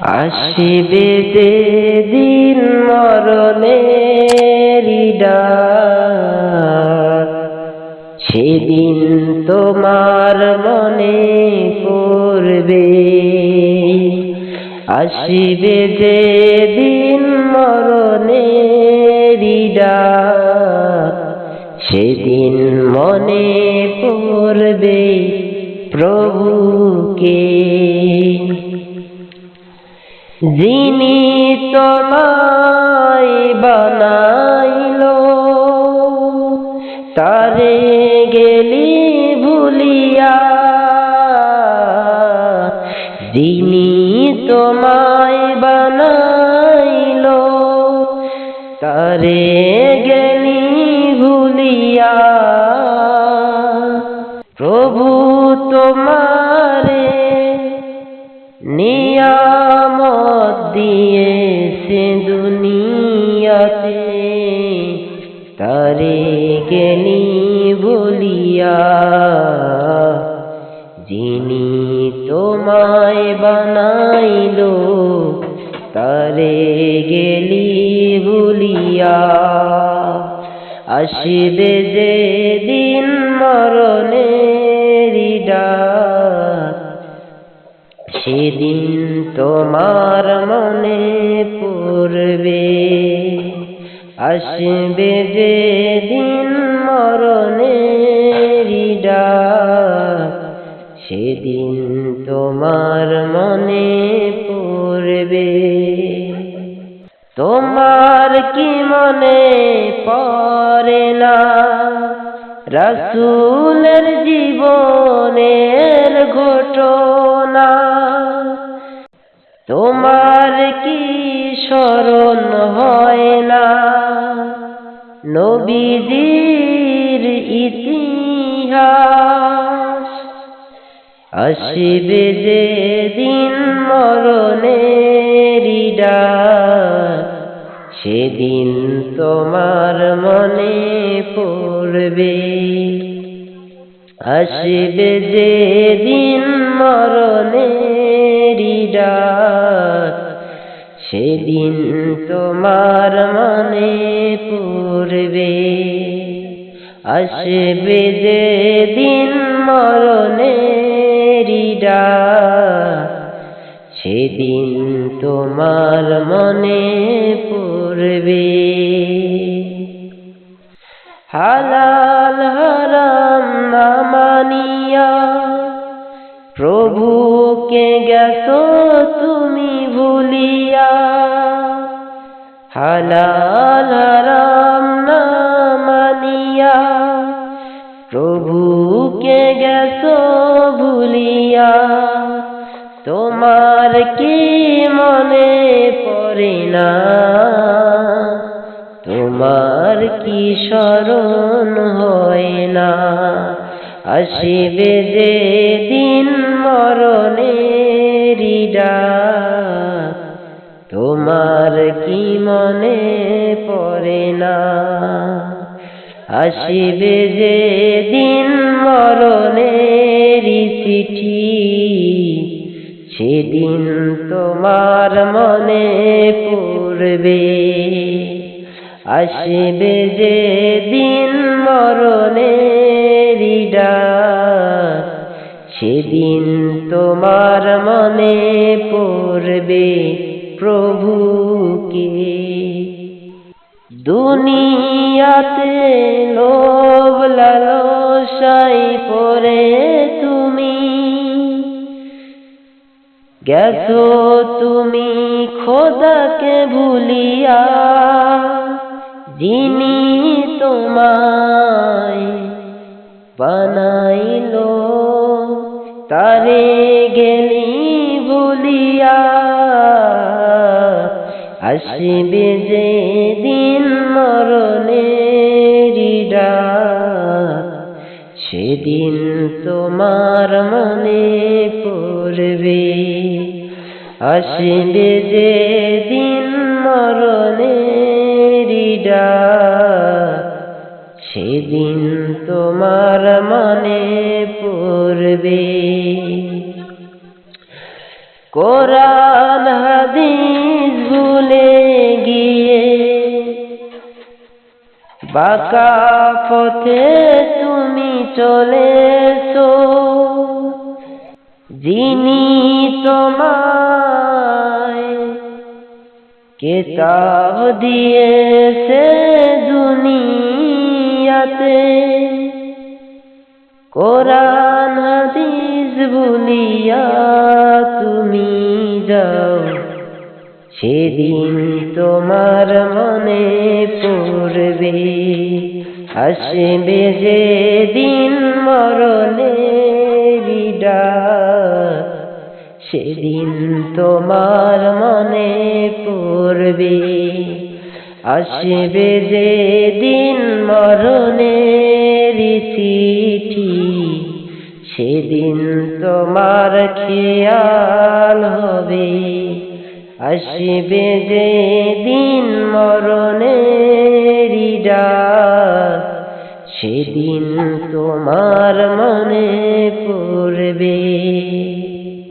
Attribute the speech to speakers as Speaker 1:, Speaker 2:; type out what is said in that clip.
Speaker 1: আসিবে যে দিন মরণের ডাক সেদিন তোমার মনে পড়বে। আসিবে যে দিন মরণের ডাক সেদিন মনে পড়বে প্রভুকে। যিনি তোমায় বানাইল তারে গেলি ভুলিয়া। যিনি তোমায় বানাইল তারে তারে গেলি বলিয়া যিনি তোমায় বানাইল, তারে গেলি বলিয়া আসিবে যে দিন মরণের ডাক, সেদিন তোমার মনে পড়বে। আসবে যে দিন মরণের সেদিন তোমার মনে পড়বে। তোমার কি মনে পড়ে না? রসুলের জীবনের ঘটনা। তোমার কি স্মরণ হয় না। নবীজির ইতিহাস, আসিবে যে দিন মরণের সেদিন তোমার মনে পড়বে। আসবে যে দিন মরণের সেদিন তোমার মনে পড়বে। আসবে যে দিন মরণের ডাক সেদিন তোমার মনে পড়বে। হালাল হারাম না মানিয়া প্রভুকে গেছো তুমি ভুলিয়া হালাল রাম না মানিয়া, প্রভুকে গেছো ভুলিয়া, তোমার কি মনে পড়ে না? তোমার কি স্মরণ হয় না? আসিবে যে দিন মরণের মনে পড়ে না। আসিবে যে দিন মরণের চিঠি সেদিন তোমার মনে পড়বে। আসিবে যে দিন মরণের ডাক, সেদিন তোমার মনে পড়বে প্রভুকে দুনিয়াতে লোভ লালসাই পরে তুমি। গেছো তুমি খোদাকে ভুলিয়া, যিনি তোমায় বানাইলো, তারে গেলি ভুলিয়া। আসবে যে দিন মরণের সেদিন তোমার মনে পড়বে। আসবে যে দিন মরণের সেদিন তোমার মনে পড়বে। কোরআন বাঁকা পথে তুমি চলেছো। যিনি তোমায় কেতাব দিয়েছে দুনিয়াতে, কোরআন, হাদিস ভুলিয়া তুমি যাও। সেদিন তোমার মনে পড়বে। আসবে যে দিন মরণের ডাক সেদিন তোমার মনে পড়বে। আসবে যে দিন মরণের চিঠি সেদিন তোমার খেয়াল হবে। আসবে যে দিন মরণের সেদিন তোমার মনে পড়বে।